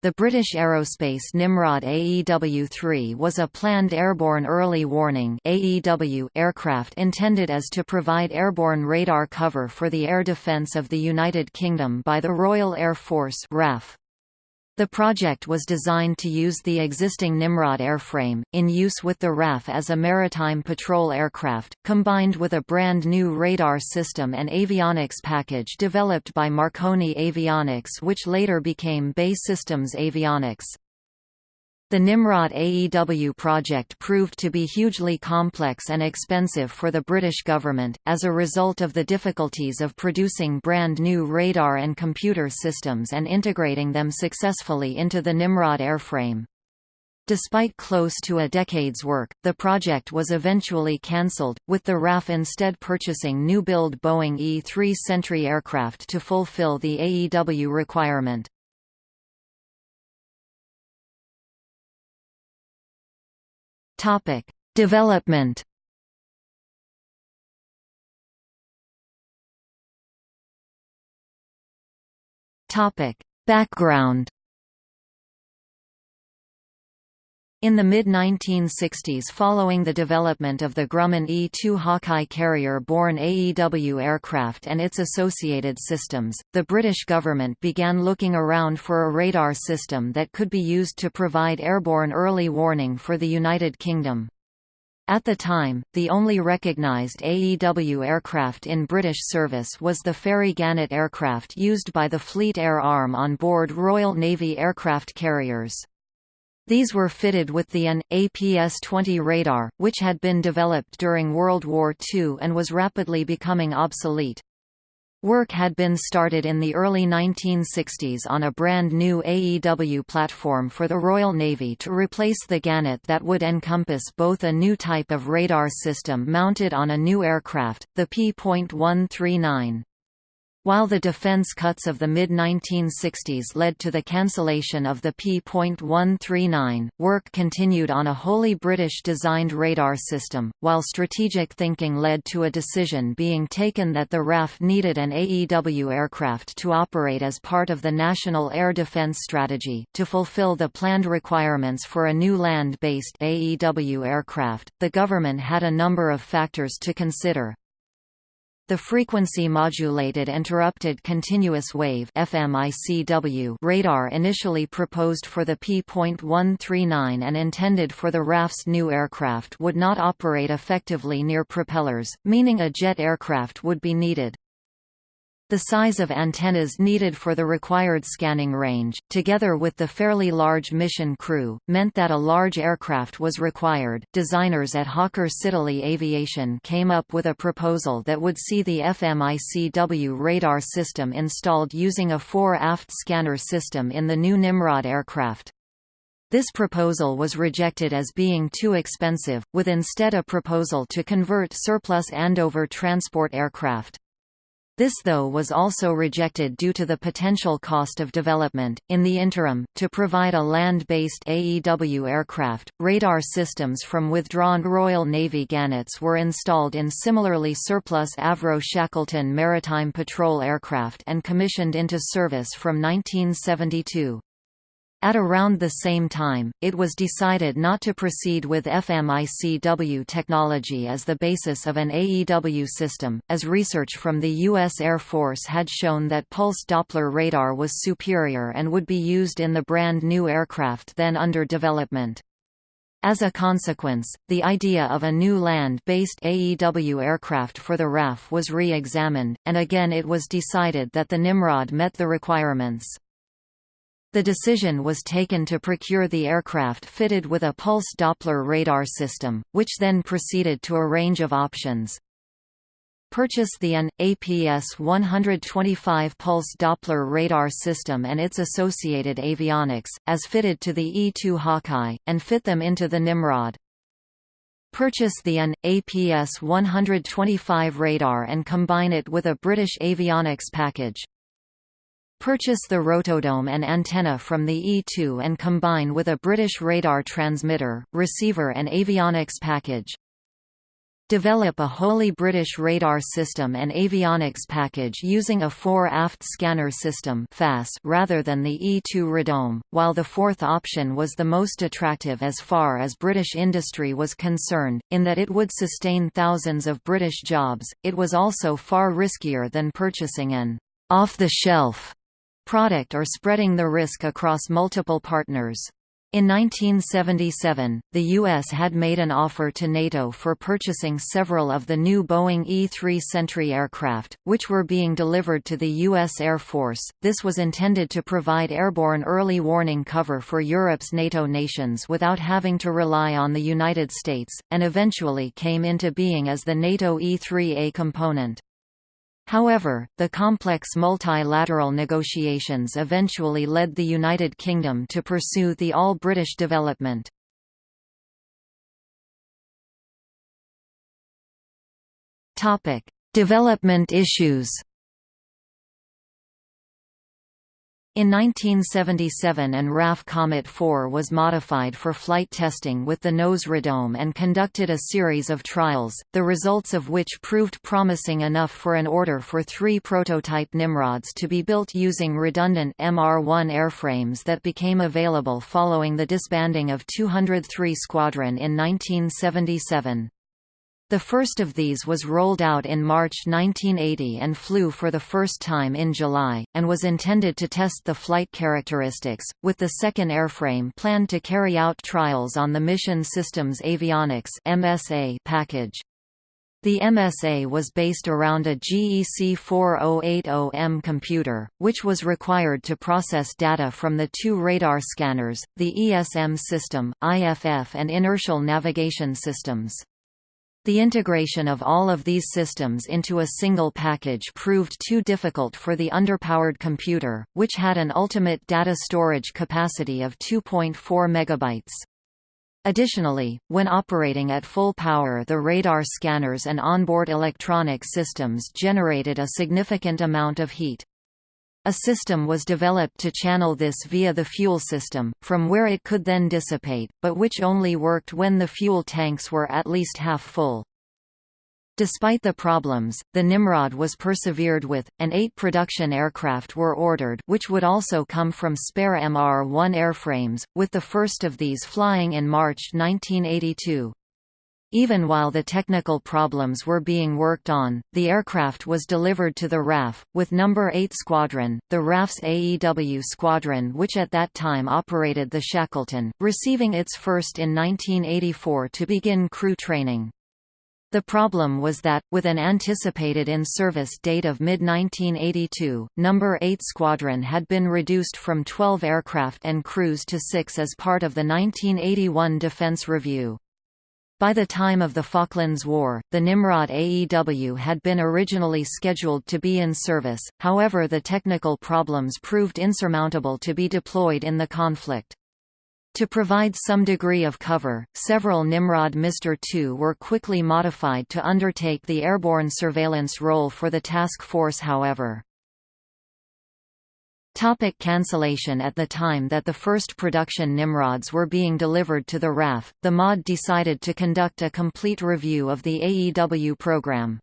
The British Aerospace Nimrod AEW-3 was a planned airborne early warning AEW aircraft intended as to provide airborne radar cover for the air defence of the United Kingdom by the Royal Air Force RAF. The project was designed to use the existing Nimrod airframe, in use with the RAF as a maritime patrol aircraft, combined with a brand new radar system and avionics package developed by Marconi Avionics which later became BAE Systems Avionics. The Nimrod AEW project proved to be hugely complex and expensive for the British government, as a result of the difficulties of producing brand new radar and computer systems and integrating them successfully into the Nimrod airframe. Despite close to a decade's work, the project was eventually cancelled, with the RAF instead purchasing new-build Boeing E-3 Sentry aircraft to fulfill the AEW requirement. Topic: Development. Topic: Background. In the mid-1960s following the development of the Grumman E-2 Hawkeye carrier-borne AEW aircraft and its associated systems, the British government began looking around for a radar system that could be used to provide airborne early warning for the United Kingdom. At the time, the only recognised AEW aircraft in British service was the Fairey Gannet aircraft used by the Fleet Air Arm on board Royal Navy aircraft carriers. These were fitted with the AN, APS-20 radar, which had been developed during World War II and was rapidly becoming obsolete. Work had been started in the early 1960s on a brand new AEW platform for the Royal Navy to replace the Gannet that would encompass both a new type of radar system mounted on a new aircraft, the P.139. While the defense cuts of the mid-1960s led to the cancellation of the P.139, work continued on a wholly British-designed radar system, while strategic thinking led to a decision being taken that the RAF needed an AEW aircraft to operate as part of the National Air Defence Strategy. To fulfill the planned requirements for a new land-based AEW aircraft, the government had a number of factors to consider. The frequency-modulated interrupted continuous wave FMICW radar initially proposed for the P.139 and intended for the RAF's new aircraft would not operate effectively near propellers, meaning a jet aircraft would be needed. The size of antennas needed for the required scanning range, together with the fairly large mission crew, meant that a large aircraft was required. Designers at Hawker Siddeley Aviation came up with a proposal that would see the FMICW radar system installed using a fore-aft scanner system in the new Nimrod aircraft. This proposal was rejected as being too expensive, with instead a proposal to convert surplus Andover transport aircraft. This though was also rejected due to the potential cost of development. In the interim, to provide a land-based AEW aircraft, radar systems from withdrawn Royal Navy Gannets were installed in similarly surplus Avro Shackleton maritime patrol aircraft and commissioned into service from 1972. At around the same time, it was decided not to proceed with FMICW technology as the basis of an AEW system, as research from the U.S. Air Force had shown that pulse Doppler radar was superior and would be used in the brand new aircraft then under development. As a consequence, the idea of a new land-based AEW aircraft for the RAF was re-examined, and again it was decided that the Nimrod met the requirements. The decision was taken to procure the aircraft fitted with a pulse Doppler radar system, which then proceeded to a range of options. Purchase the AN, APS-125 pulse Doppler radar system and its associated avionics, as fitted to the E-2 Hawkeye, and fit them into the Nimrod. Purchase the AN, APS-125 radar and combine it with a British avionics package. Purchase the rotodome and antenna from the E2 and combine with a British radar transmitter, receiver and avionics package. develop a wholly British radar system and avionics package using a fore-aft scanner system rather than the E-2 radome, while the fourth option was the most attractive as far as British industry was concerned, in that it would sustain thousands of British jobs, it was also far riskier than purchasing an off-the-shelf product or spreading the risk across multiple partners. In 1977, the U.S. had made an offer to NATO for purchasing several of the new Boeing E-3 Sentry aircraft, which were being delivered to the U.S. Air Force. This was intended to provide airborne early warning cover for Europe's NATO nations without having to rely on the United States, and eventually came into being as the NATO E-3A component. However, the complex multilateral negotiations eventually led the United Kingdom to pursue the all-British development. Development issues In 1977 an RAF Comet 4 was modified for flight testing with the nose radome and conducted a series of trials, the results of which proved promising enough for an order for three prototype Nimrods to be built using redundant MR-1 airframes that became available following the disbanding of 203 Squadron in 1977. The first of these was rolled out in March 1980 and flew for the first time in July, and was intended to test the flight characteristics, with the second airframe planned to carry out trials on the Mission Systems Avionics MSA package. The MSA was based around a GEC 4080M computer, which was required to process data from the two radar scanners, the ESM system, IFF and inertial navigation systems. The integration of all of these systems into a single package proved too difficult for the underpowered computer, which had an ultimate data storage capacity of 2.4 megabytes. Additionally, when operating at full power the radar scanners and onboard electronic systems generated a significant amount of heat. A system was developed to channel this via the fuel system, from where it could then dissipate, but which only worked when the fuel tanks were at least half full. Despite the problems, the Nimrod was persevered with, and eight production aircraft were ordered which would also come from spare MR-1 airframes, with the first of these flying in March 1982. Even while the technical problems were being worked on, the aircraft was delivered to the RAF, with No. 8 Squadron, the RAF's AEW squadron which at that time operated the Shackleton, receiving its first in 1984 to begin crew training. The problem was that, with an anticipated in-service date of mid-1982, No. 8 Squadron had been reduced from 12 aircraft and crews to six as part of the 1981 Defense Review. By the time of the Falklands War, the Nimrod AEW had been originally scheduled to be in service, however the technical problems proved insurmountable to be deployed in the conflict. To provide some degree of cover, several Nimrod Mr. II were quickly modified to undertake the airborne surveillance role for the task force however. Topic cancellation At the time that the first production Nimrods were being delivered to the RAF, the MOD decided to conduct a complete review of the AEW program.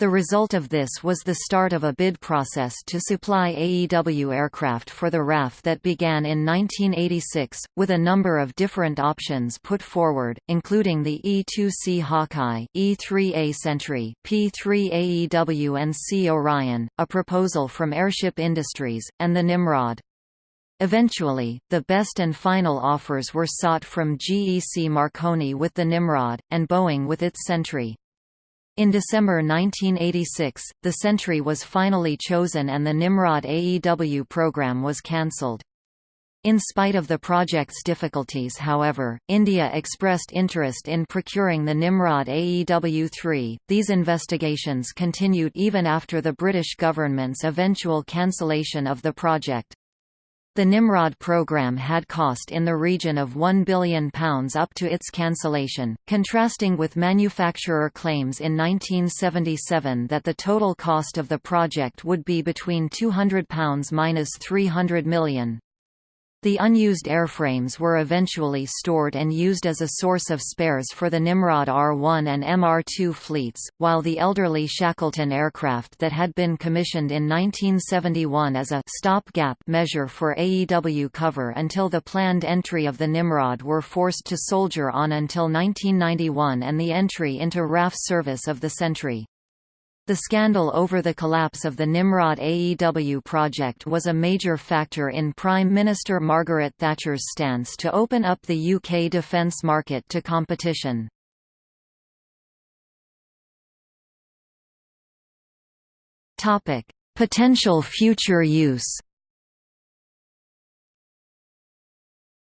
The result of this was the start of a bid process to supply AEW aircraft for the RAF that began in 1986, with a number of different options put forward, including the E-2C Hawkeye, E-3A Sentry, P-3 AEW and C Orion, a proposal from Airship Industries, and the Nimrod. Eventually, the best and final offers were sought from GEC Marconi with the Nimrod, and Boeing with its Sentry. In December 1986, the Sentry was finally chosen and the Nimrod AEW program was cancelled. In spite of the project's difficulties however, India expressed interest in procuring the Nimrod AEW-3. These investigations continued even after the British government's eventual cancellation of the project. The Nimrod program had cost in the region of £1 billion up to its cancellation, contrasting with manufacturer claims in 1977 that the total cost of the project would be between £200 minus £300 million. The unused airframes were eventually stored and used as a source of spares for the Nimrod R-1 and MR-2 fleets, while the elderly Shackleton aircraft that had been commissioned in 1971 as a stopgap measure for AEW cover until the planned entry of the Nimrod were forced to soldier on until 1991 and the entry into RAF service of the Sentry. The scandal over the collapse of the Nimrod AEW project was a major factor in Prime Minister Margaret Thatcher's stance to open up the UK defence market to competition. Potential future use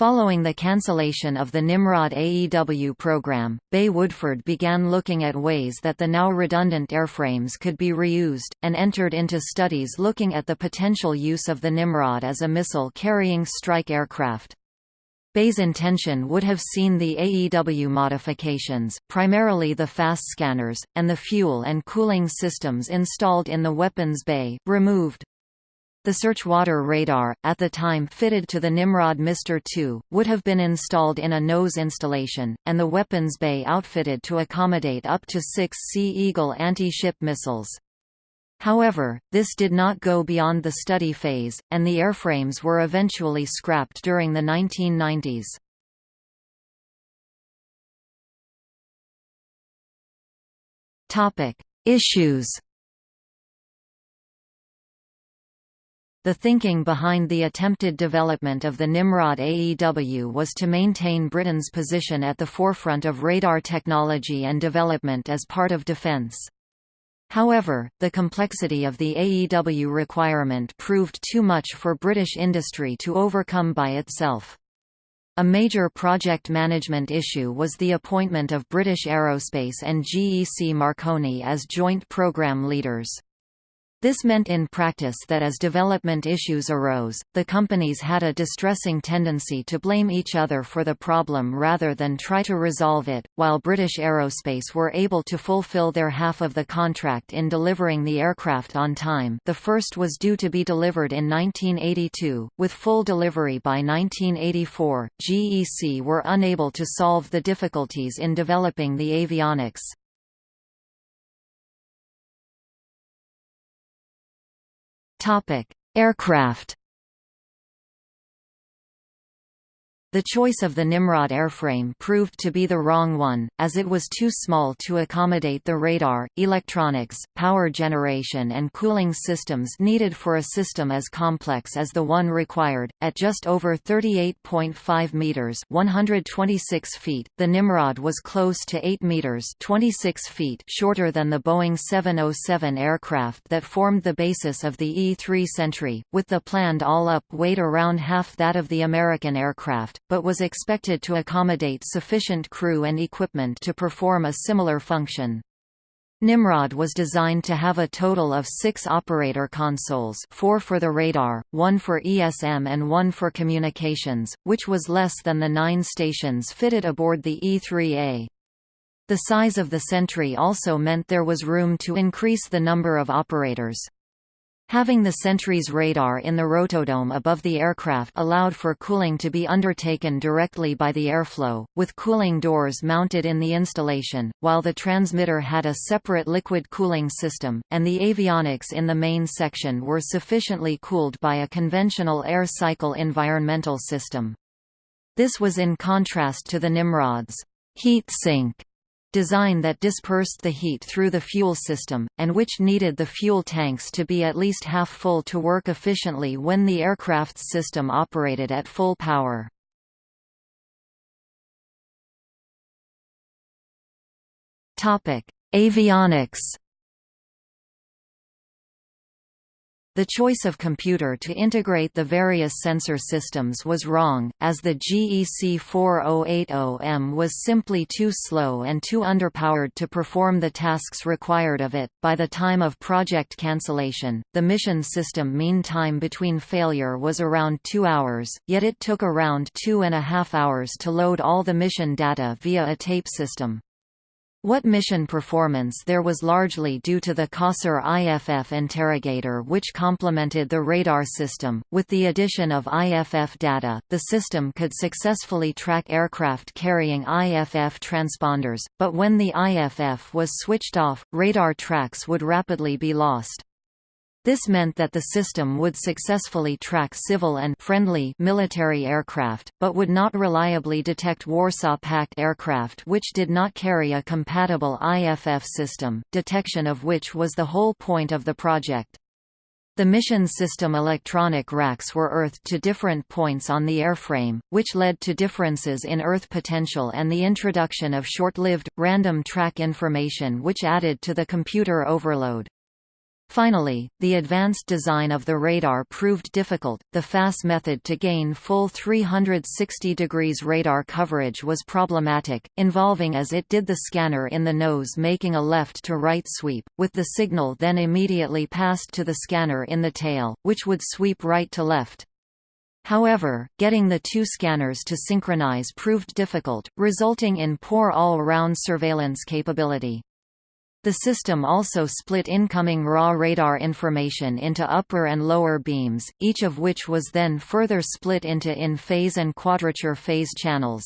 Following the cancellation of the Nimrod AEW program, BAE Woodford began looking at ways that the now redundant airframes could be reused, and entered into studies looking at the potential use of the Nimrod as a missile-carrying strike aircraft. BAE's intention would have seen the AEW modifications, primarily the fast scanners, and the fuel and cooling systems installed in the weapons bay, removed. The searchwater radar, at the time fitted to the Nimrod Mr. II, would have been installed in a nose installation, and the weapons bay outfitted to accommodate up to six Sea Eagle anti-ship missiles. However, this did not go beyond the study phase, and the airframes were eventually scrapped during the 1990s. Issues The thinking behind the attempted development of the Nimrod AEW was to maintain Britain's position at the forefront of radar technology and development as part of defence. However, the complexity of the AEW requirement proved too much for British industry to overcome by itself. A major project management issue was the appointment of British Aerospace and GEC Marconi as joint program leaders. This meant in practice that as development issues arose, the companies had a distressing tendency to blame each other for the problem rather than try to resolve it. While British Aerospace were able to fulfill their half of the contract in delivering the aircraft on time, the first was due to be delivered in 1982, with full delivery by 1984. GEC were unable to solve the difficulties in developing the avionics. Topic: Aircraft The choice of the Nimrod airframe proved to be the wrong one, as it was too small to accommodate the radar, electronics, power generation and cooling systems needed for a system as complex as the one required. At just over 38.5 meters (126 feet), the Nimrod was close to 8 meters (26 feet) shorter than the Boeing 707 aircraft that formed the basis of the E-3 Sentry, with the planned all-up weight around half that of the American aircraft but was expected to accommodate sufficient crew and equipment to perform a similar function. Nimrod was designed to have a total of six operator consoles four for the radar, one for ESM and one for communications, which was less than the nine stations fitted aboard the E-3A. The size of the Sentry also meant there was room to increase the number of operators. Having the Sentry's radar in the rotodome above the aircraft allowed for cooling to be undertaken directly by the airflow, with cooling doors mounted in the installation, while the transmitter had a separate liquid cooling system, and the avionics in the main section were sufficiently cooled by a conventional air cycle environmental system. This was in contrast to the Nimrod's heat sink design that dispersed the heat through the fuel system, and which needed the fuel tanks to be at least half full to work efficiently when the aircraft's system operated at full power. Avionics The choice of computer to integrate the various sensor systems was wrong, as the GEC 4080M was simply too slow and too underpowered to perform the tasks required of it. By the time of project cancellation, the mission system mean time between failure was around two hours, yet it took around two and a half hours to load all the mission data via a tape system. What mission performance there was largely due to the Cossor IFF interrogator which complemented the radar system. With the addition of IFF data, the system could successfully track aircraft carrying IFF transponders, but when the IFF was switched off, radar tracks would rapidly be lost. This meant that the system would successfully track civil and friendly military aircraft, but would not reliably detect Warsaw Pact aircraft which did not carry a compatible IFF system, detection of which was the whole point of the project. The mission system electronic racks were earthed to different points on the airframe, which led to differences in earth potential and the introduction of short-lived, random track information which added to the computer overload. Finally, the advanced design of the radar proved difficult. The FAS method to gain full 360 degrees radar coverage was problematic, involving as it did the scanner in the nose making a left to right sweep, with the signal then immediately passed to the scanner in the tail, which would sweep right to left. However, getting the two scanners to synchronize proved difficult, resulting in poor all-round surveillance capability. The system also split incoming raw radar information into upper and lower beams, each of which was then further split into in-phase and quadrature phase channels.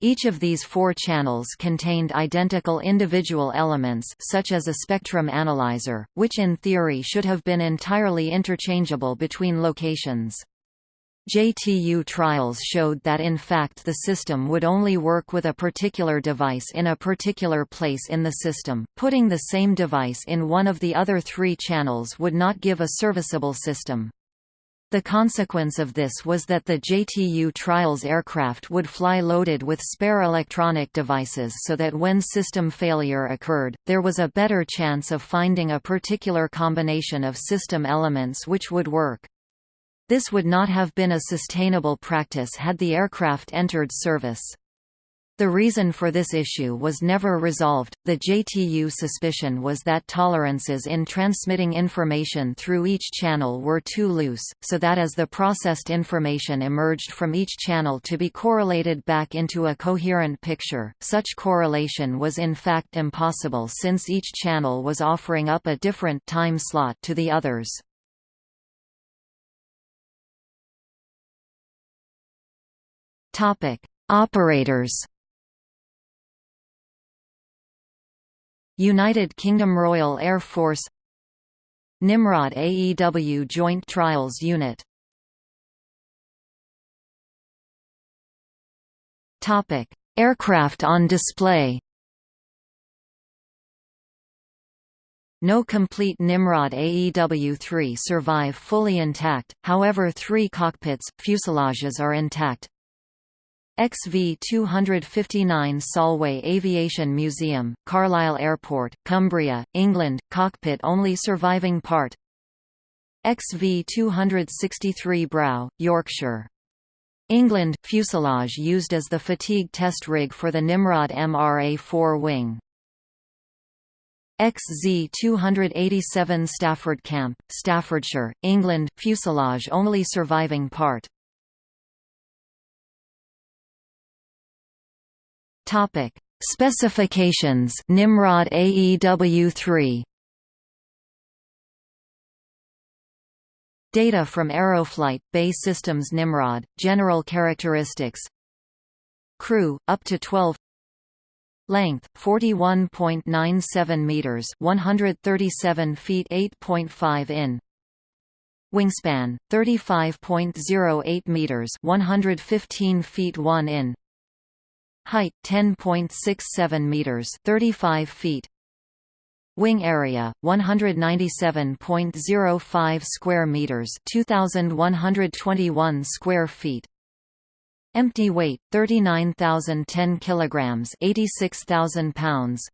Each of these four channels contained identical individual elements such as a spectrum analyzer, which in theory should have been entirely interchangeable between locations. JTU trials showed that in fact the system would only work with a particular device in a particular place in the system, putting the same device in one of the other three channels would not give a serviceable system. The consequence of this was that the JTU trials aircraft would fly loaded with spare electronic devices so that when system failure occurred, there was a better chance of finding a particular combination of system elements which would work. This would not have been a sustainable practice had the aircraft entered service. The reason for this issue was never resolved. The JTU suspicion was that tolerances in transmitting information through each channel were too loose, so that as the processed information emerged from each channel to be correlated back into a coherent picture, such correlation was in fact impossible since each channel was offering up a different time slot to the others. Topic: Operators. United Kingdom Royal Air Force Nimrod AEW Joint Trials Unit Topic: Aircraft on display. No complete Nimrod AEW-3 survive fully intact, however three cockpits, fuselages are intact, XV-259 Solway Aviation Museum, Carlisle Airport, Cumbria, England, cockpit only surviving part XV-263 Brough, Yorkshire. England, fuselage used as the fatigue test rig for the Nimrod MRA-4 wing. XZ-287 Stafford Camp, Staffordshire, England, fuselage only surviving part Topic: Specifications. Nimrod AEW3 Data from Aeroflight BAE Systems Nimrod. General characteristics. Crew up to 12 Length 41.97 meters 137 feet 8.5 in. Wingspan 35.08 meters 115 feet 1 in Height 10.67 meters, 35 feet. Wing area 197.05 square meters, 2121 square feet. Empty weight 39,010 kilograms, 86,000 pounds.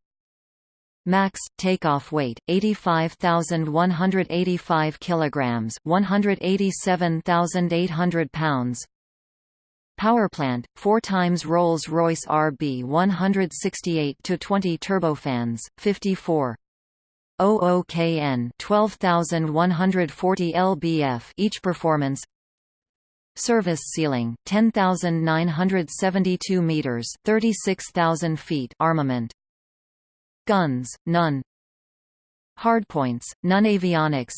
Max takeoff weight 85,185 kilograms, 187,800 pounds. Powerplant, 4 times Rolls-Royce RB 168 to 20 turbofans, 54 OOKN 12140 lbf each performance. Service ceiling 10972 meters 36000 feet. Armament. Guns, none. Hardpoints, none Avionics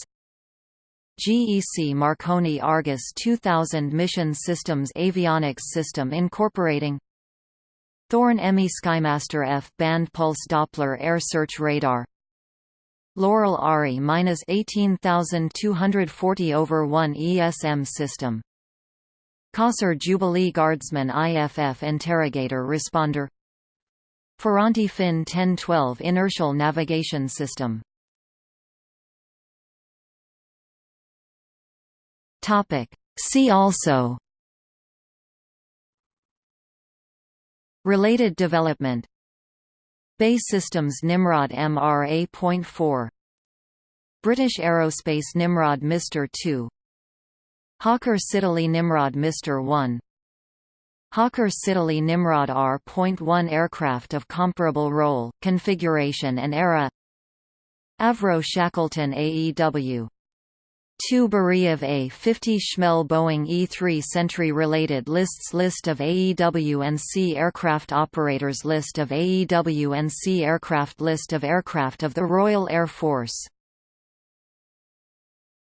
GEC Marconi Argus 2000 Mission Systems Avionics System incorporating. Thorn EMI Skymaster F band pulse Doppler air search radar. Loral ARI minus 18240 over 1 ESM system. Cossor Jubilee Guardsman IFF Interrogator Responder. Ferranti Fin 1012 Inertial Navigation System Topic. See also Related development BAE Systems Nimrod MRA.4 British Aerospace Nimrod Mr. 2 Hawker Siddeley Nimrod Mr. 1 Hawker Siddeley Nimrod R.1 aircraft of comparable role, configuration and era Avro Shackleton AEW 2 Beriev A-50 Shmel Boeing E-3 Sentry Related lists List of AEW and C aircraft operators List of AEW and C aircraft List of aircraft of the Royal Air Force